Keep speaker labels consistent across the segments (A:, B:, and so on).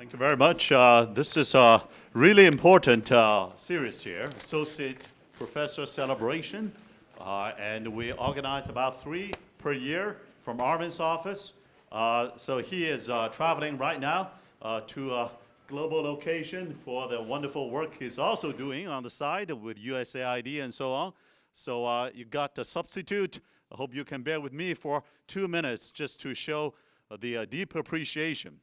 A: Thank you very much. Uh, this is a really important uh, series here, Associate Professor Celebration. Uh, and we organize about three per year from Arvind's office. Uh, so he is uh, traveling right now uh, to a global location for the wonderful work he's also doing on the side with USAID and so on. So you got the substitute. I hope you can bear with me for two minutes just to show the deep appreciation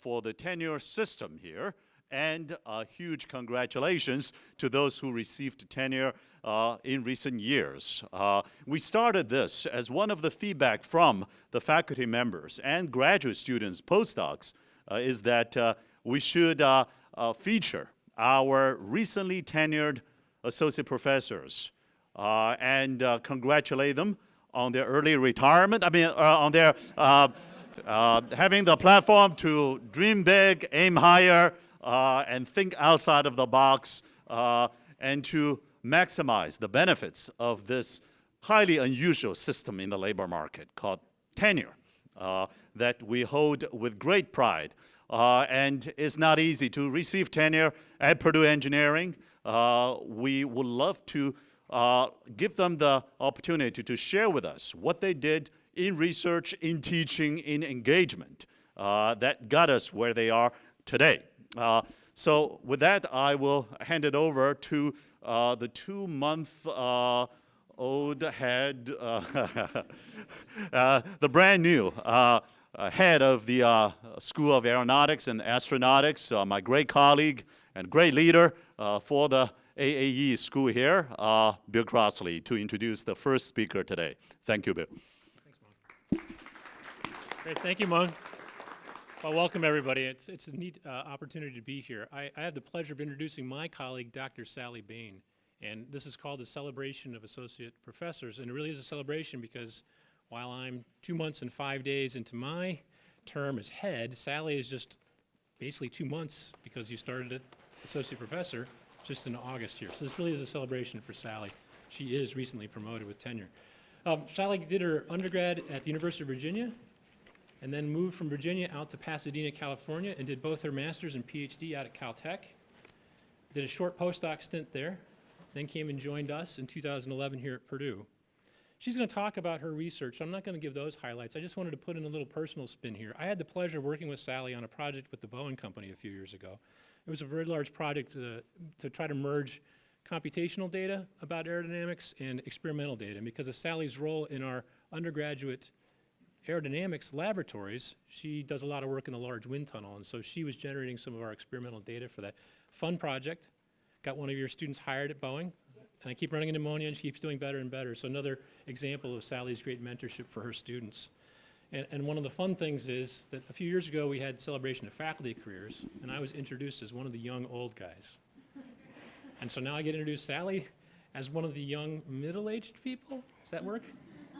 A: for the tenure system here and uh, huge congratulations to those who received tenure uh, in recent years. Uh, we started this as one of the feedback from the faculty members and graduate students, postdocs, uh, is that uh, we should feature our recently tenured associate professors and congratulate them on their early retirement, I mean, on their uh, having the platform to dream big, aim higher, uh, and think outside of the box, uh, and to maximize the benefits of this highly unusual system in the labor market called tenure uh, that we hold with great pride. Uh, and it's not easy to receive tenure at Purdue Engineering. we would love to give them the opportunity to share with us what they did in research, in teaching, in engagement uh, that got us where they are today. Uh, so with that, I will hand it over to uh, the two-month uh, head, uh, uh, the brand new head of the School of Aeronautics and Astronautics, my great colleague and great leader for the AAE school here, Bill Crossley, to introduce the first speaker today. Thank you, Bill.
B: Great, thank you, Mung. Well, welcome everybody. It's, it's a neat uh, opportunity to be here. I, I have the pleasure of introducing my colleague, Dr. Sally Bane. And this is called a celebration of associate professors. And it really is a celebration because while I'm two months and five days into my term as head, Sally is just basically two months because you started as associate professor just in August here. So this really is a celebration for Sally. She is recently promoted with tenure. Um, Sally did her undergrad at the University of Virginia and then moved from Virginia out to Pasadena, California, and did both her master's and PhD out at Caltech. Did a short postdoc stint there, then came and joined us in 2011 here at Purdue. She's going to talk about her research. I'm not going to give those highlights. I just wanted to put in a little personal spin here. I had the pleasure of working with Sally on a project with the Boeing Company a few years ago. It was a very large project to, to try to merge computational data about aerodynamics and experimental data. And because of Sally's role in our undergraduate aerodynamics laboratories, she does a lot of work in the large wind tunnel, and so she was generating some of our experimental data for that. Fun project. Got one of your students hired at Boeing, and I keep running into ammonia, and she keeps doing better and better. So another example of Sally's great mentorship for her students. And, and one of the fun things is that a few years ago we had celebration of faculty careers, and I was introduced as one of the young old guys. and so now I get introduced Sally as one of the young middle-aged people. Does that work?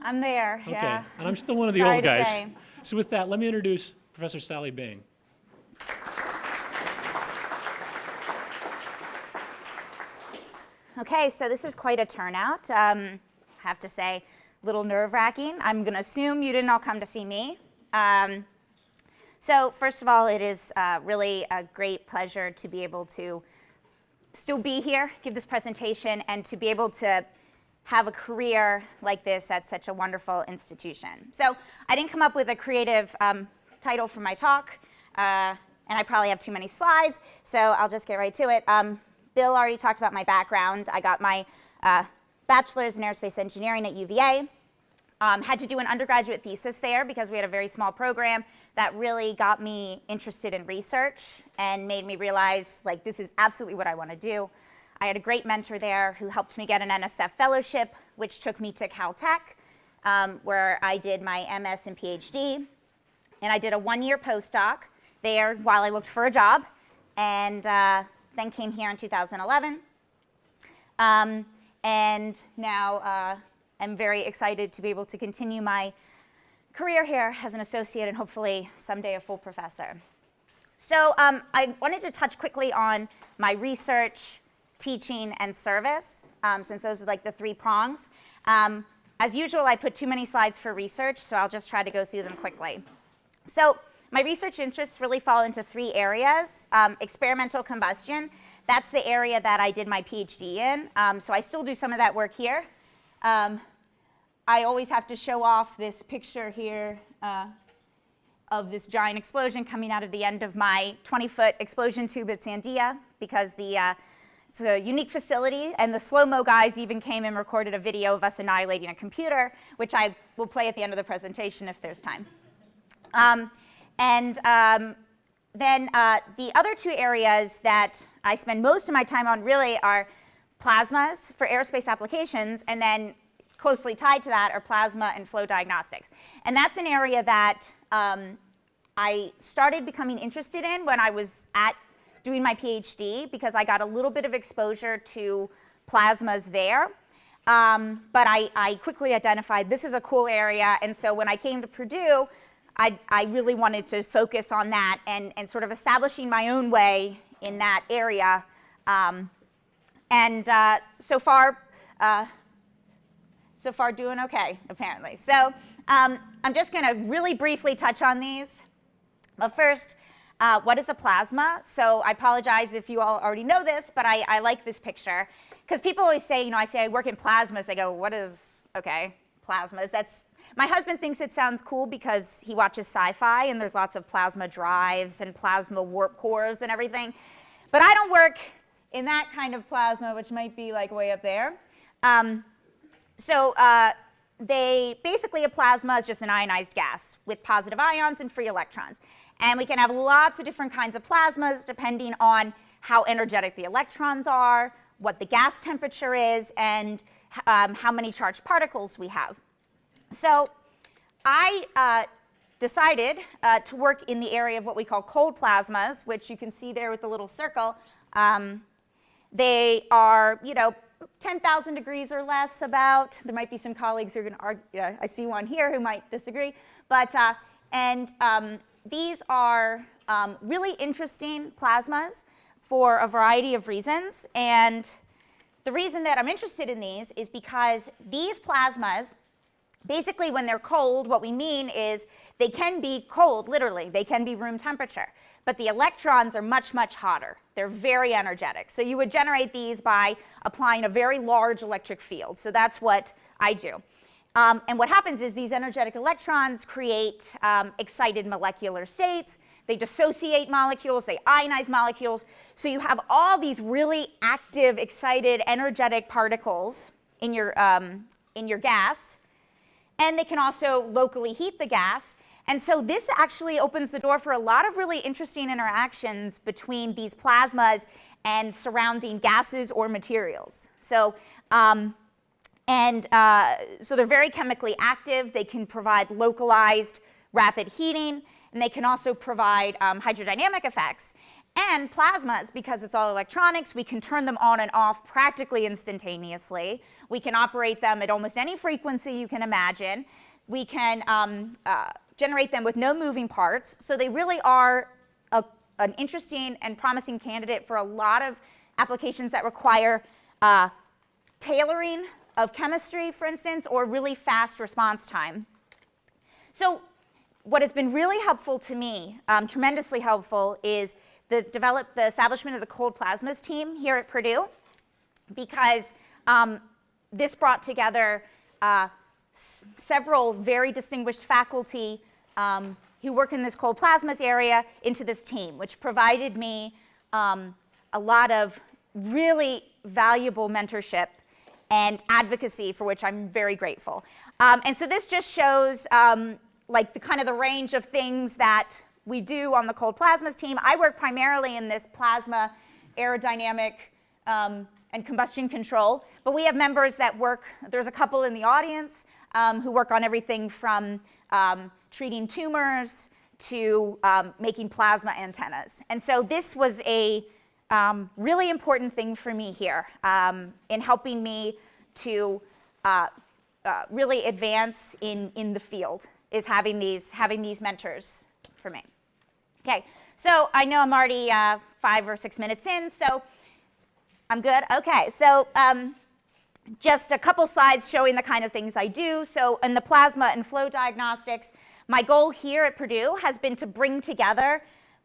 C: I'm there,
B: okay.
C: yeah.
B: And I'm still one of the
C: Sorry
B: old guys. So with that, let me introduce Professor Sally Bane.
C: Okay, so this is quite a turnout. Um, I have to say, a little nerve-wracking. I'm going to assume you didn't all come to see me. Um, so first of all, it is uh, really a great pleasure to be able to still be here, give this presentation, and to be able to have a career like this at such a wonderful institution. So I didn't come up with a creative um, title for my talk, uh, and I probably have too many slides, so I'll just get right to it. Um, Bill already talked about my background. I got my uh, bachelor's in aerospace engineering at UVA. Um, had to do an undergraduate thesis there because we had a very small program that really got me interested in research and made me realize like this is absolutely what I want to do. I had a great mentor there who helped me get an NSF fellowship, which took me to Caltech, um, where I did my MS and PhD. And I did a one-year postdoc there while I looked for a job, and uh, then came here in 2011. Um, and now uh, I'm very excited to be able to continue my career here as an associate and hopefully someday a full professor. So um, I wanted to touch quickly on my research, teaching, and service, um, since those are like the three prongs. Um, as usual, I put too many slides for research, so I'll just try to go through them quickly. So my research interests really fall into three areas. Um, experimental combustion, that's the area that I did my PhD in. Um, so I still do some of that work here. Um, I always have to show off this picture here uh, of this giant explosion coming out of the end of my 20-foot explosion tube at Sandia because the, uh, it's a unique facility, and the slow-mo guys even came and recorded a video of us annihilating a computer, which I will play at the end of the presentation if there's time. Um, and um, then uh, the other two areas that I spend most of my time on really are plasmas for aerospace applications, and then closely tied to that are plasma and flow diagnostics. And that's an area that um, I started becoming interested in when I was at doing my PhD because I got a little bit of exposure to plasmas there. Um, but I, I, quickly identified this is a cool area, and so when I came to Purdue, I, I really wanted to focus on that and, and, sort of establishing my own way in that area. Um, and uh, so far, uh, so far doing okay, apparently. So um, I'm just going to really briefly touch on these. But first, uh, what is a plasma? So I apologize if you all already know this, but I, I like this picture. Because people always say, you know, I say I work in plasmas. They go, what is, okay, plasmas? That's, my husband thinks it sounds cool because he watches sci-fi and there's lots of plasma drives and plasma warp cores and everything. But I don't work in that kind of plasma, which might be like way up there. Um, so uh, they basically a plasma is just an ionized gas with positive ions and free electrons. And we can have lots of different kinds of plasmas depending on how energetic the electrons are, what the gas temperature is, and um, how many charged particles we have. So I uh, decided uh, to work in the area of what we call cold plasmas, which you can see there with the little circle. Um, they are, you know, 10,000 degrees or less about. There might be some colleagues who are going to argue. Yeah, I see one here who might disagree. But, uh, and um, these are um, really interesting plasmas for a variety of reasons. And the reason that I'm interested in these is because these plasmas, basically when they're cold, what we mean is they can be cold, literally. They can be room temperature. But the electrons are much, much hotter. They're very energetic. So you would generate these by applying a very large electric field. So that's what I do. Um, and what happens is these energetic electrons create um, excited molecular states. They dissociate molecules, they ionize molecules. So you have all these really active, excited, energetic particles in your, um, in your gas. And they can also locally heat the gas. And so this actually opens the door for a lot of really interesting interactions between these plasmas and surrounding gases or materials. So, um, and uh, so they're very chemically active. They can provide localized rapid heating, and they can also provide um, hydrodynamic effects. And plasmas, because it's all electronics, we can turn them on and off practically instantaneously. We can operate them at almost any frequency you can imagine. We can um, uh, generate them with no moving parts. So they really are a, an interesting and promising candidate for a lot of applications that require uh, tailoring of chemistry, for instance, or really fast response time. So what has been really helpful to me, um, tremendously helpful, is the, develop, the establishment of the cold plasmas team here at Purdue because um, this brought together uh, several very distinguished faculty um, who work in this cold plasmas area into this team, which provided me um, a lot of really valuable mentorship and advocacy for which I'm very grateful. Um, and so this just shows um, like the kind of the range of things that we do on the cold plasmas team. I work primarily in this plasma aerodynamic um, and combustion control, but we have members that work, there's a couple in the audience um, who work on everything from um, treating tumors to um, making plasma antennas. And so this was a um, really important thing for me here um, in helping me to uh, uh, really advance in, in the field is having these, having these mentors for me. Okay, so I know I'm already uh, five or six minutes in, so I'm good? Okay, so um, just a couple slides showing the kind of things I do. So in the plasma and flow diagnostics, My goal here at Purdue has been to bring together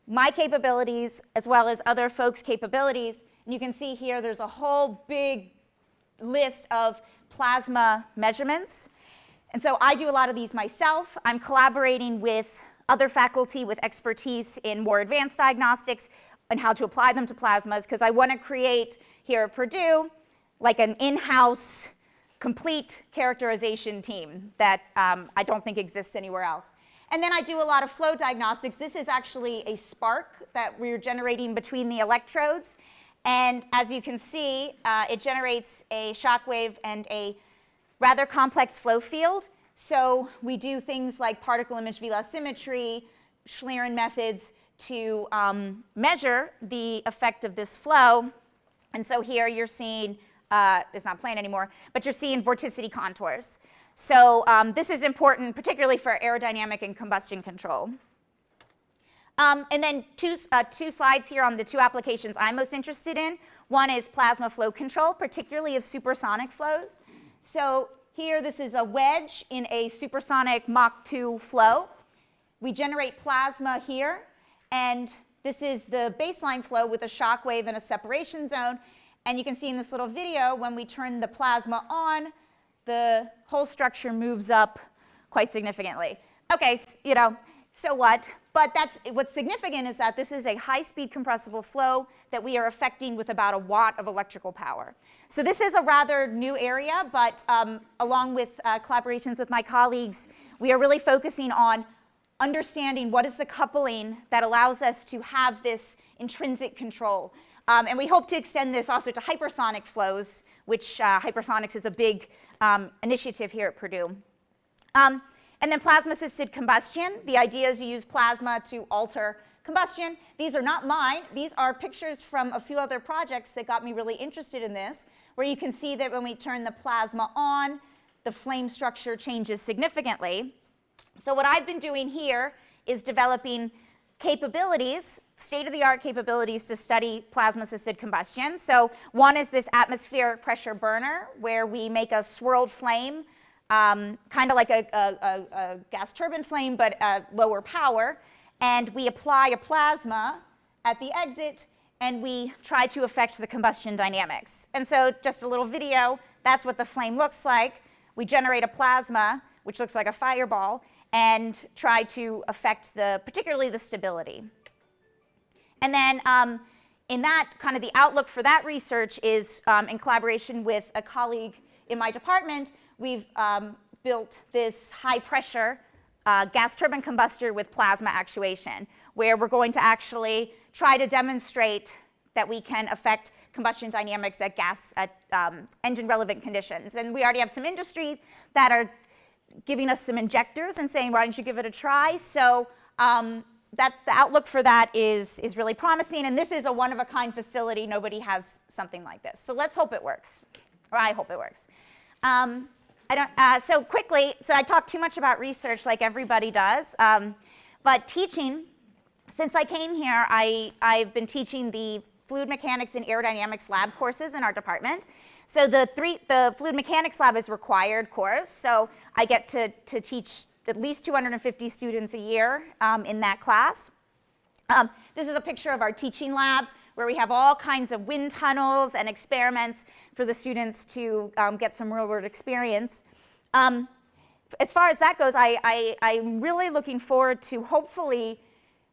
C: my capabilities as well as other folks' capabilities. And you can see here there's a whole big list of plasma measurements. And so I do a lot of these myself. I'm collaborating with other faculty with expertise in more advanced diagnostics and how to apply them to plasmas because I want to create here at Purdue like an in-house complete characterization team that um, I don't think exists anywhere else. And then I do a lot of flow diagnostics. This is actually a spark that we're generating between the electrodes. And as you can see, uh, it generates a shock wave and a rather complex flow field. So we do things like particle image velocimetry, Schlieren methods to um, measure the effect of this flow. And so here you're seeing, uh, it's not plain anymore, but you're seeing vorticity contours. So um, this is important, particularly for aerodynamic and combustion control. Um, and then two, uh, two slides here on the two applications I'm most interested in. One is plasma flow control, particularly of supersonic flows. So here, this is a wedge in a supersonic Mach 2 flow. We generate plasma here, and this is the baseline flow with a shock wave and a separation zone. And you can see in this little video, when we turn the plasma on, the whole structure moves up quite significantly. Okay, you know, so what? But that's, what's significant is that this is a high-speed compressible flow that we are affecting with about a watt of electrical power. So this is a rather new area, but um, along with uh, collaborations with my colleagues, we are really focusing on understanding what is the coupling that allows us to have this intrinsic control. Um, and we hope to extend this also to hypersonic flows, which uh, hypersonics is a big um, initiative here at Purdue. Um, and then plasma-assisted combustion. The idea is you use plasma to alter combustion. These are not mine. These are pictures from a few other projects that got me really interested in this, where you can see that when we turn the plasma on, the flame structure changes significantly. So what I've been doing here is developing capabilities, state-of-the-art capabilities to study plasma-assisted combustion. So one is this atmospheric pressure burner, where we make a swirled flame, um, kind of like a, a, a, gas turbine flame, but at lower power. And we apply a plasma at the exit, and we try to affect the combustion dynamics. And so just a little video, that's what the flame looks like. We generate a plasma, which looks like a fireball, and try to affect the, particularly the stability. And then um, in that, kind of the outlook for that research is um, in collaboration with a colleague in my department, we've um, built this high pressure uh, gas turbine combustor with plasma actuation, where we're going to actually try to demonstrate that we can affect combustion dynamics at gas at um, engine relevant conditions. And we already have some industry that are giving us some injectors and saying, why don't you give it a try? So um, that, the outlook for that is, is really promising. And this is a one-of-a-kind facility. Nobody has something like this. So let's hope it works, or I hope it works. Um, I don't, uh, so quickly, so I talk too much about research like everybody does. Um, but teaching, since I came here, I, I've been teaching the fluid mechanics and aerodynamics lab courses in our department. So the, three, the fluid mechanics lab is required course. So I get to, to teach at least 250 students a year um, in that class. Um, this is a picture of our teaching lab where we have all kinds of wind tunnels and experiments for the students to um, get some real world experience. Um, as far as that goes, I, I'm really looking forward to hopefully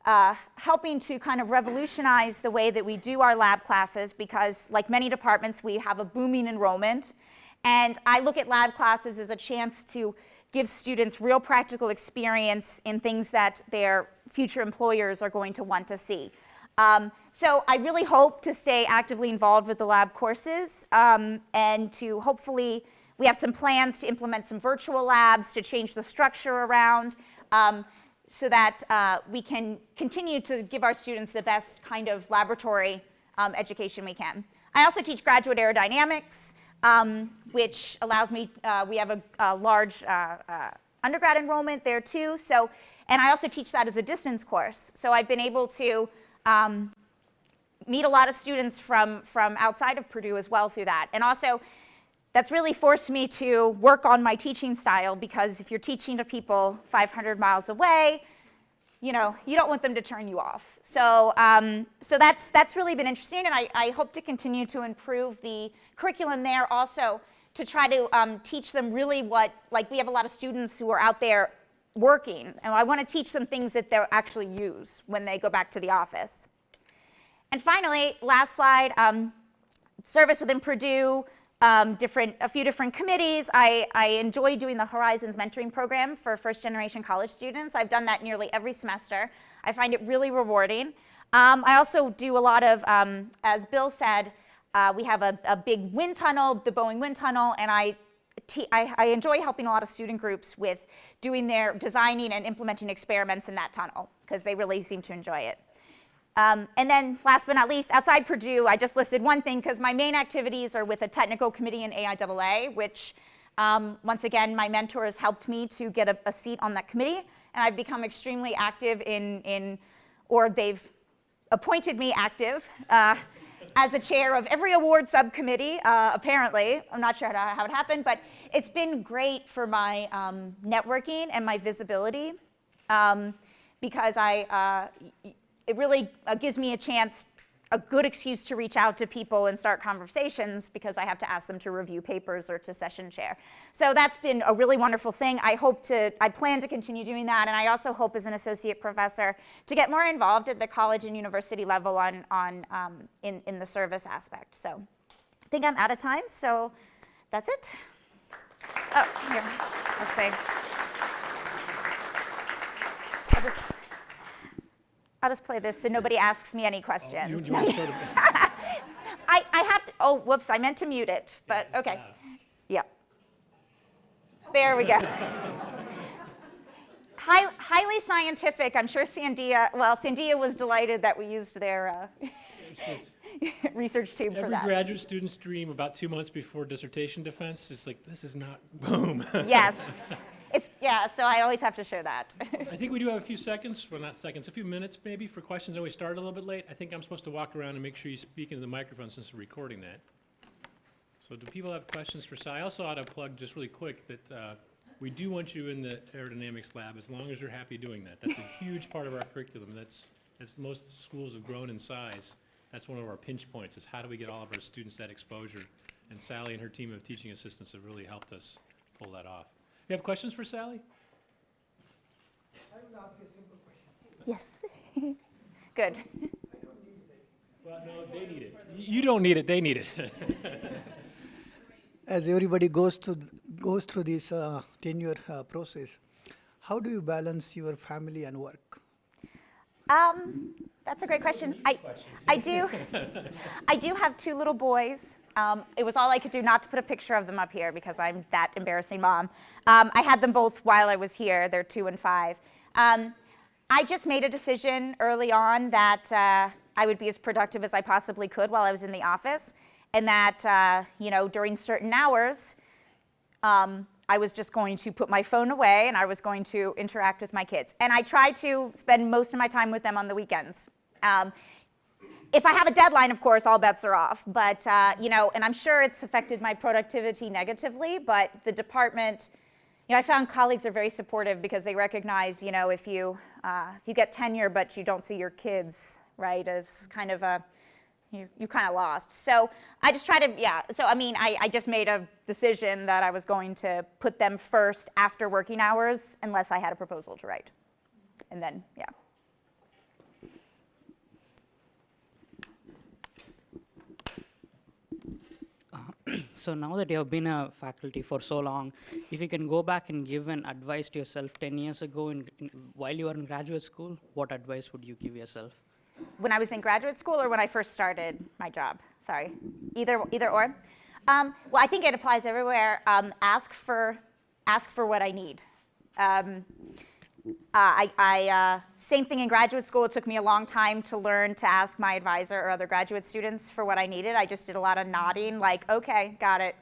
C: uh, helping to kind of revolutionize the way that we do our lab classes because like many departments, we have a booming enrollment. And I look at lab classes as a chance to give students real practical experience in things that their future employers are going to want to see. Um, so I really hope to stay actively involved with the lab courses um, and to hopefully, we have some plans to implement some virtual labs to change the structure around. Um, so that uh, we can continue to give our students the best kind of laboratory um, education we can. I also teach graduate aerodynamics, um, which allows me, uh, we have a, a large uh, uh, undergrad enrollment there too. So, and I also teach that as a distance course. So I've been able to um, meet a lot of students from, from outside of Purdue as well through that. And also, that's really forced me to work on my teaching style because if you're teaching to people 500 miles away, you know, you don't want them to turn you off. So, um, so that's, that's really been interesting, and I, I hope to continue to improve the curriculum there also to try to um, teach them really what, like we have a lot of students who are out there working, and I want to teach them things that they'll actually use when they go back to the office. And finally, last slide, um, service within Purdue, um, different, a few different committees. I, I enjoy doing the Horizons mentoring program for first generation college students. I've done that nearly every semester. I find it really rewarding. Um, I also do a lot of, um, as Bill said, uh, we have a, a, big wind tunnel, the Boeing wind tunnel, and I, I, I enjoy helping a lot of student groups with doing their designing and implementing experiments in that tunnel because they really seem to enjoy it. Um, and then last but not least, outside Purdue, I just listed one thing because my main activities are with a technical committee in AIAA, which um, once again, my mentor has helped me to get a, a, seat on that committee. And I've become extremely active in, in or they've appointed me active uh, as a chair of every award subcommittee, uh, apparently. I'm not sure how, how, it happened, but it's been great for my um, networking and my visibility um, because I, uh, it really uh, gives me a chance, a good excuse to reach out to people and start conversations because I have to ask them to review papers or to session chair. So that's been a really wonderful thing. I hope to, I plan to continue doing that, and I also hope as an associate professor to get more involved at the college and university level on, on um, in, in the service aspect. So I think I'm out of time, so that's it. Oh, here, let's see. I'll just play this so nobody asks me any questions. Oh, you, you I, I have to, oh, whoops, I meant to mute it, but okay. Yeah. There we go. High, highly scientific. I'm sure Sandia, well, Sandia was delighted that we used their uh, research team for that.
B: Every graduate student's dream about two months before dissertation defense is like, this is not, boom.
C: yes. Yeah, so I always have to show that.
B: I think we do have a few seconds, well, not seconds, a few minutes maybe for questions. I we started a little bit late. I think I'm supposed to walk around and make sure you speak into the microphone since we're recording that. So do people have questions for Sal? I also ought to plug just really quick that uh, we do want you in the aerodynamics lab as long as you're happy doing that. That's a huge part of our curriculum. That's, as most schools have grown in size, that's one of our pinch points is how do we get all of our students that exposure? And Sally and her team of teaching assistants have really helped us pull that off. You have questions for Sally?
D: I will ask a simple question.
C: Yes. Good.
B: Well, no, they need it. You don't need it, they need it.
D: As everybody goes to goes through this uh, tenure uh, process, how do you balance your family and work?
C: Um, that's a great question. I, I do, I do have two little boys. Um, it was all I could do not to put a picture of them up here because I'm that embarrassing mom. Um, I had them both while I was here. They're two and five. Um, I just made a decision early on that uh, I would be as productive as I possibly could while I was in the office, and that uh, you know during certain hours, um, I was just going to put my phone away and I was going to interact with my kids. And I try to spend most of my time with them on the weekends. If I have a deadline, of course, all bets are off. But, uh, you know, and I'm sure it's affected my productivity negatively, but the department, you know, I found colleagues are very supportive because they recognize, you know, if you, uh, if you get tenure but you don't see your kids, right, as kind of a, you, you kind of lost. So I just try to, yeah, so I mean, I, I just made a decision that I was going to put them first after working hours unless I had a proposal to write. And then, yeah.
E: So now that you have been a faculty for so long, if you can go back and give an advice to yourself 10 years ago in, in, while you were in graduate school, what advice would you give yourself?
C: When I was in graduate school or when I first started my job? Sorry, either, either or. Um, well, I think it applies everywhere. Um, ask, for, ask for what I need. Um, I, I uh, same thing in graduate school. It took me a long time to learn to ask my advisor or other graduate students for what I needed. I just did a lot of nodding, like, okay, got it.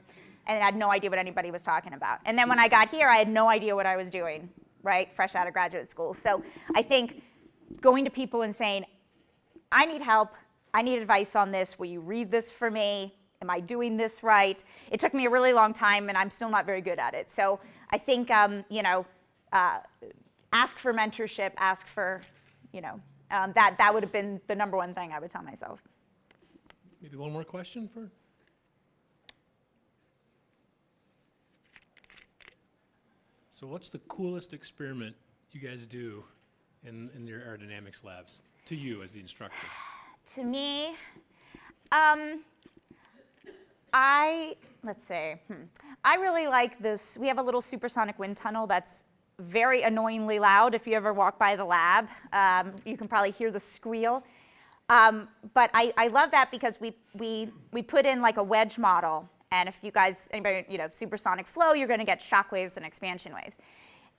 C: And I had no idea what anybody was talking about. And then when I got here, I had no idea what I was doing, right, fresh out of graduate school. So I think going to people and saying, I need help, I need advice on this, will you read this for me? am I doing this right? It took me a really long time, and I'm still not very good at it. So I think, um, you know, uh, ask for mentorship, ask for, you know, um, that, that would have been the number one thing I would tell myself.
B: Maybe one more question for? So what's the coolest experiment you guys do in, in your aerodynamics labs, to you as the instructor?
C: To me, um, I, let's say, hmm. I really like this. We have a little supersonic wind tunnel that's very annoyingly loud. If you ever walk by the lab, um, you can probably hear the squeal. Um, but I, I love that because we, we, we put in like a wedge model. And if you guys, anybody, you know, supersonic flow, you're going to get shock waves and expansion waves.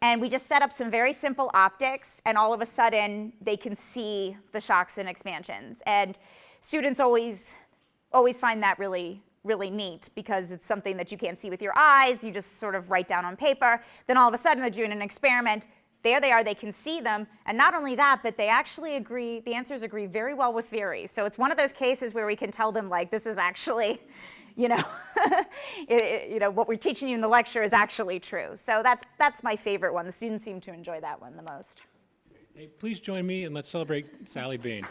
C: And we just set up some very simple optics, and all of a sudden, they can see the shocks and expansions. And students always, always find that really, really neat because it's something that you can't see with your eyes. You just sort of write down on paper. Then all of a sudden, they're doing an experiment. There they are, they can see them. And not only that, but they actually agree, the answers agree very well with theory. So it's one of those cases where we can tell them, like, this is actually, you know, it, it- you know, what we're teaching you in the lecture is actually true. So that's, that's my favorite one. The students seem to enjoy that one the most.
B: Hey, please join me and let's celebrate Sally Bane.